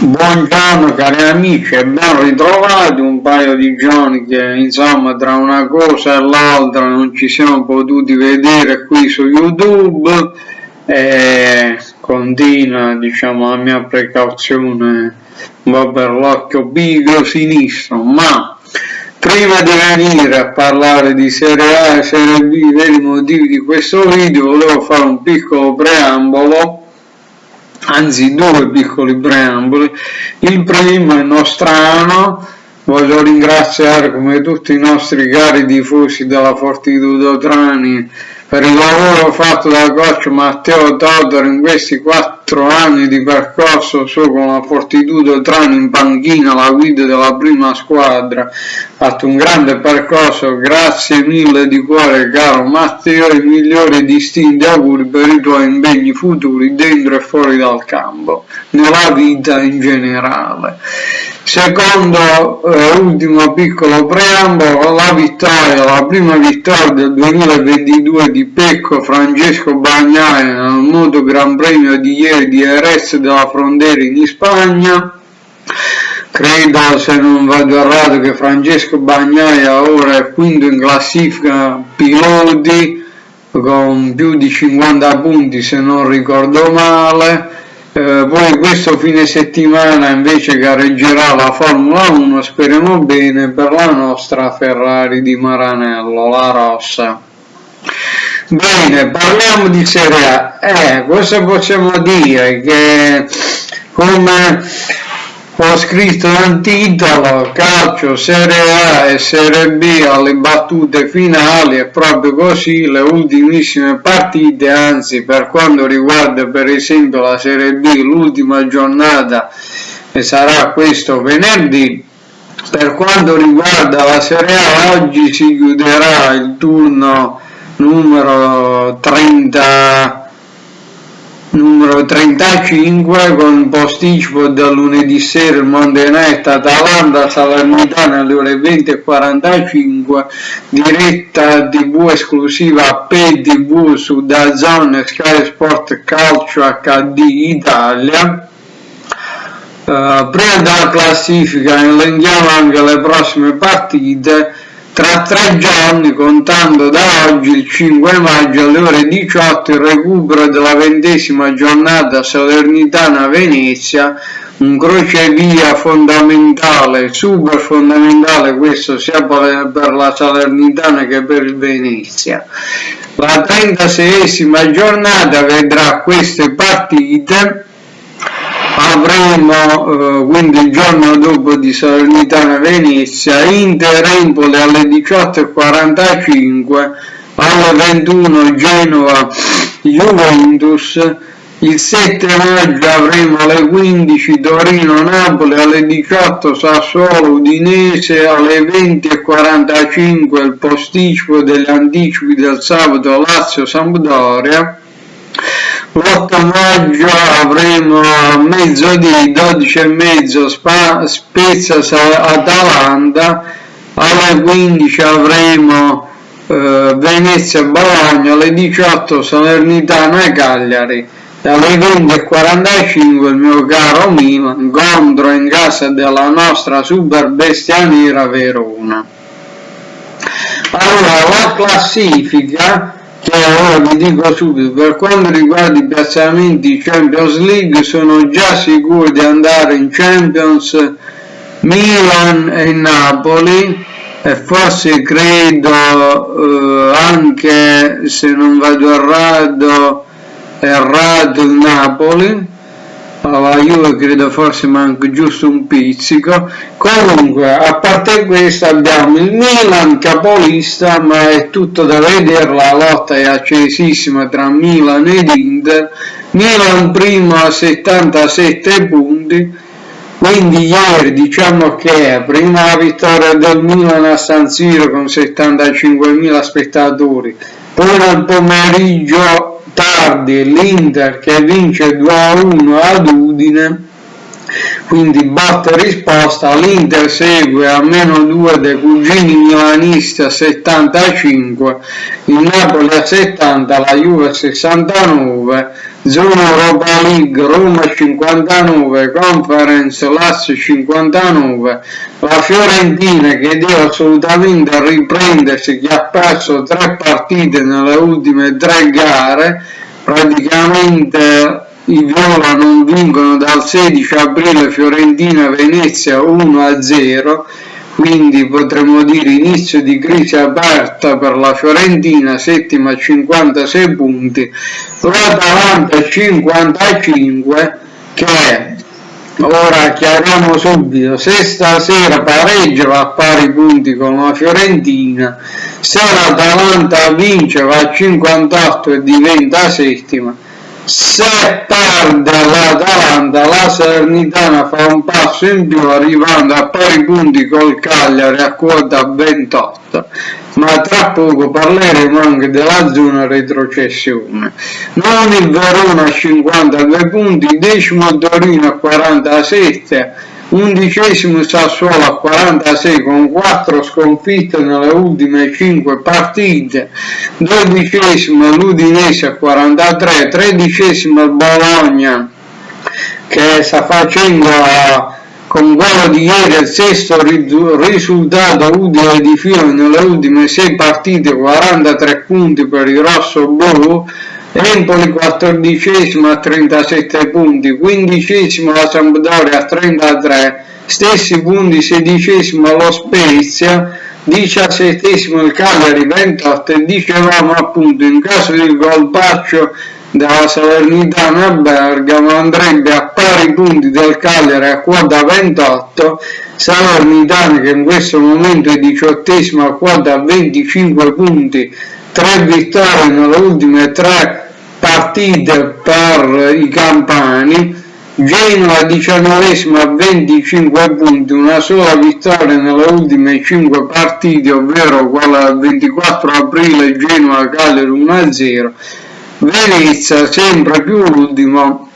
Buongiorno cari amici e ben ritrovati, un paio di giorni che insomma tra una cosa e l'altra non ci siamo potuti vedere qui su YouTube. E continua diciamo la mia precauzione va per l'occhio bigro sinistro, ma prima di venire a parlare di Serie A e Serie B, per i motivi di questo video, volevo fare un piccolo preambolo anzi due piccoli preamboli. Il primo è nostrano, voglio ringraziare come tutti i nostri cari tifosi della Fortitudo Trani per il lavoro fatto dal coach Matteo Todor in questi quattro anni di percorso su con la Fortitudo Trani in panchina, la guida della prima squadra, ha fatto un grande percorso, grazie mille di cuore caro Matteo, i migliori distinti auguri per i tuoi impegni futuri dentro e fuori dal campo, nella vita in generale. Secondo eh, ultimo piccolo preambolo, la vittoria, la prima vittoria del 2022 di Pecco Francesco Bagnaia nel Moto Gran Premio di ieri di Jerez della Frontera in Spagna. Credo, se non vado errato, che Francesco Bagnaia ora è quinto in classifica piloti con più di 50 punti se non ricordo male eh, poi questo fine settimana invece gareggerà la Formula 1 speriamo bene per la nostra Ferrari di Maranello la rossa. Bene parliamo di Serie A. Eh, cosa possiamo dire? Che come ho scritto nel titolo calcio Serie A e Serie B alle battute finali è proprio così le ultimissime partite anzi per quanto riguarda per esempio la Serie B l'ultima giornata e sarà questo venerdì. Per quanto riguarda la Serie A oggi si chiuderà il turno numero 30 numero 35 con posticipo da lunedì sera il Night Atalanta Salernitana alle ore 20.45 diretta tv esclusiva PTV su DAZN Sky Sport Calcio HD Italia. Uh, prima della classifica elenchiamo anche le prossime partite tra tre giorni, contando da oggi, il 5 maggio alle ore 18, il recupero della ventesima giornata Salernitana-Venezia, un crocevia fondamentale, super fondamentale questo sia per la Salernitana che per il Venezia. La 36esima giornata vedrà queste partite avremo eh, quindi il giorno dopo di Salernitana Venezia Inter Empoli alle 18.45 alle 21 Genova Juventus il 7 maggio avremo alle 15 Torino Napoli alle 18 Sassuolo Udinese alle 20.45 il posticipo degli anticipi del sabato Lazio L'8 maggio avremo a mezzodì 12 e mezzo Spezia Atalanta. Alle 15 avremo eh, Venezia Bologna. Alle 18 Salernitana Cagliari. E alle 20.45 il mio caro Milan contro in casa della nostra super bestia nera Verona allora la classifica che ora vi dico subito per quanto riguarda i piazzamenti Champions League sono già sicuro di andare in Champions Milan e Napoli e forse credo eh, anche se non vado errato errato il Napoli alla Juve credo forse manca giusto un pizzico. Comunque a parte questo abbiamo il Milan capolista ma è tutto da vedere la lotta è accesissima tra Milan ed Inter. Milan primo a 77 punti. Quindi ieri diciamo che prima la vittoria del Milan a San Siro con 75.000 spettatori. Poi nel pomeriggio tardi l'Inter che vince 2-1 ad Udine quindi batte risposta, l'Inter segue a meno 2 dei cugini milanisti a 75, il Napoli a 70, la Juve a 69, zona Europa League Roma 59, Conference Lazio 59, la Fiorentina che deve assolutamente riprendersi che ha perso tre partite nelle ultime tre gare, praticamente i Viola vincono dal 16 aprile Fiorentina-Venezia 1-0, quindi potremmo dire inizio di crisi aperta per la Fiorentina, settima a 56 punti, l'Atalanta 55 che ora chiariamo subito, se stasera pareggia va a pari punti con la Fiorentina, se l'Atalanta vince va a 58 e diventa settima, se perde l'Atalanta la Salernitana fa un passo in più arrivando a pari punti col Cagliari a quota 28 ma tra poco parleremo anche della zona retrocessione. Non il Verona a 52 punti decimo Torino a 47 undicesimo Sassuolo a 46 con 4 sconfitte nelle ultime 5 partite, dodicesimo l'Udinese a 43, tredicesimo il Bologna che sta facendo con quello di ieri il sesto risultato utile di filo nelle ultime 6 partite, 43 punti per il rosso blu, Empoli 14 a 37 punti, 15 la Sampdoria a 33, stessi punti 16 lo Spezia, 17 il Cagliari 28 e dicevamo appunto. In caso di colpaccio della Salernitana a Bergamo andrebbe a pari punti del Cagliari a quota 28 Salernitana che in questo momento è diciottesimo a quota 25 punti 3 vittorie nelle ultime 3 partite per i campani, Genoa 19 a 25 punti, una sola vittoria nelle ultime 5 partite, ovvero quella del 24 aprile Genoa Cagliari 1-0, Venezia sempre più ultimo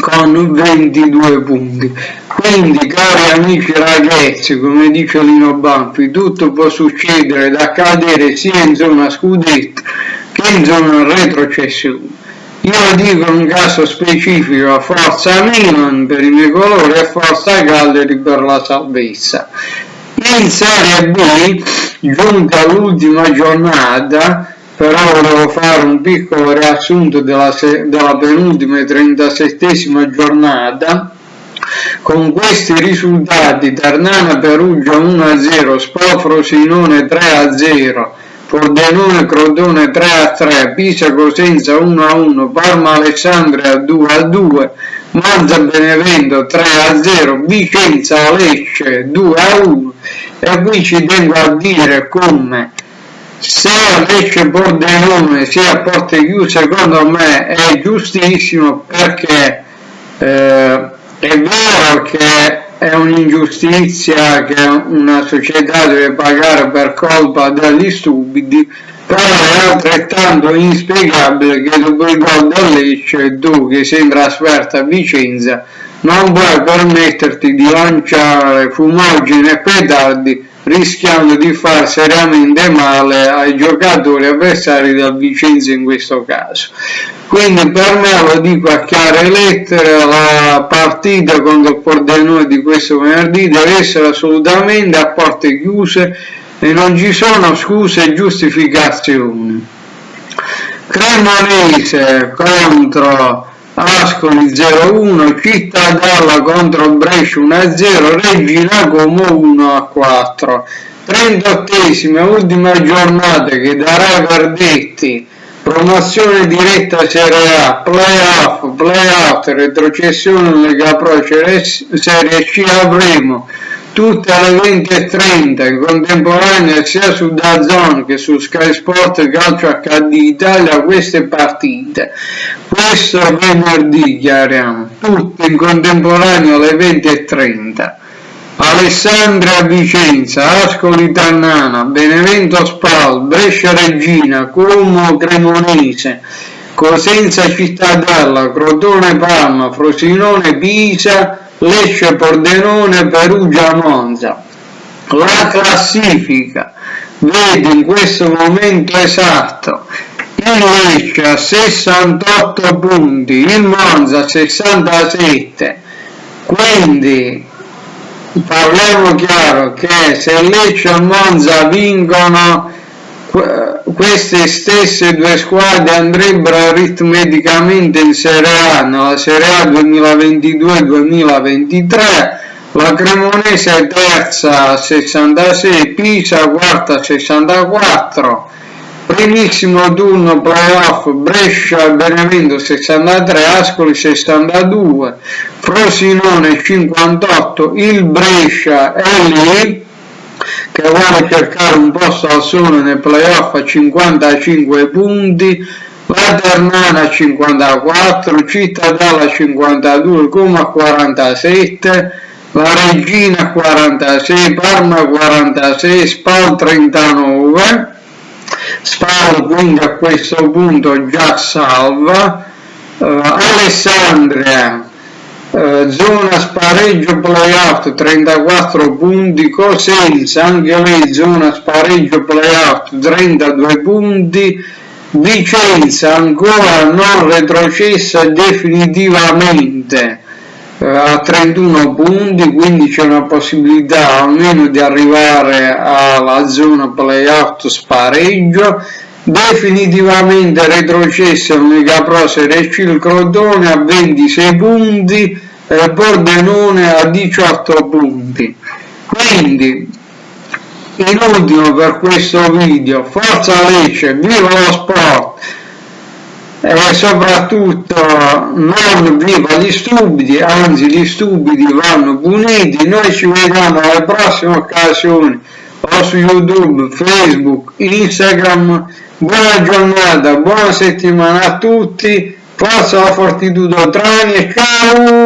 con 22 punti. Quindi cari amici ragazzi, come dice Lino Banfi, tutto può succedere da accadere sia in zona scudetto che in zona retrocessione. Io dico un caso specifico, Forza Milan per i miei colori e Forza Cagliari per la salvezza. In Serie B, giunta all'ultima giornata, però volevo fare un piccolo riassunto della, della penultima e 37 giornata, con questi risultati Ternana Perugia 1-0, Spofro Sinone 3-0, Pordenone Crotone 3 a 3, Pisa Cosenza 1 a 1, Parma Alessandria 2 a 2, Monza Benevento 3 a 0, Vicenza Lecce 2 a 1 e qui ci tengo a dire come se Lecce Pordenone sia porte chiuse secondo me è giustissimo perché eh, è vero che è un'ingiustizia che una società deve pagare per colpa degli stupidi, però è altrettanto inspiegabile che dopo il gol del Lecce tu che sei trasferta a Vicenza non puoi permetterti di lanciare fumogeni e petardi rischiando di far seriamente male ai giocatori avversari del Vicenza in questo caso. Quindi per me lo dico a chiare lettere, la partita contro il Pordenone di questo venerdì deve essere assolutamente a porte chiuse e non ci sono scuse e giustificazioni. Cremonese contro Ascoli 0-1, Cittadella contro Brescia 1-0, Regina Como 1-4. 38esima ultima giornata che darà i verdetti promozione diretta Serie A, playoff, playout, retrocessione Lega Pro, Serie C avremo tutte alle 20.30 in contemporanea sia su DAZN che su Sky Sport Calcio HD Italia queste partite. Questo venerdì chiariamo. Tutte in contemporanea alle 20.30 Alessandria Vicenza, Ascoli Tannana, Benevento Spal, Brescia Regina, Como Cremonese, Cosenza Cittadella, Crotone Palma, Frosinone Pisa, Lecce Pordenone, Perugia Monza. La classifica vede in questo momento esatto il Lecce a 68 punti, il Monza a 67, quindi parliamo chiaro che se Lecce e Monza vincono queste stesse due squadre andrebbero aritmeticamente in Serie A nella Serie A 2022-2023 la Cremonese è terza a 66 Pisa quarta a 64 primissimo turno playoff Brescia Benevento 63 Ascoli 62 Frosinone 58 il Brescia è lì che vuole cercare un posto al sole nei playoff a 55 punti la Ternana 54 Cittadella 52 Coma 47 la Regina 46 Parma 46 Spal 39 Spal quindi a questo punto già salva uh, Alessandria zona spareggio playout 34 punti Cosenza anche lei zona spareggio playout 32 punti Vicenza ancora non retrocessa definitivamente a 31 punti quindi c'è una possibilità almeno di arrivare alla zona playout spareggio. Definitivamente retrocesso Lega Pro Serie C il Crotone a 26 punti e Pordenone a 18 punti quindi in ultimo per questo video forza Lecce viva lo sport e soprattutto non viva gli stupidi, anzi gli stupidi vanno puniti. Noi ci vediamo alle prossime occasioni o su YouTube, Facebook, Instagram. Buona giornata, buona settimana a tutti. Forza la Fortitudo Trani e ciao!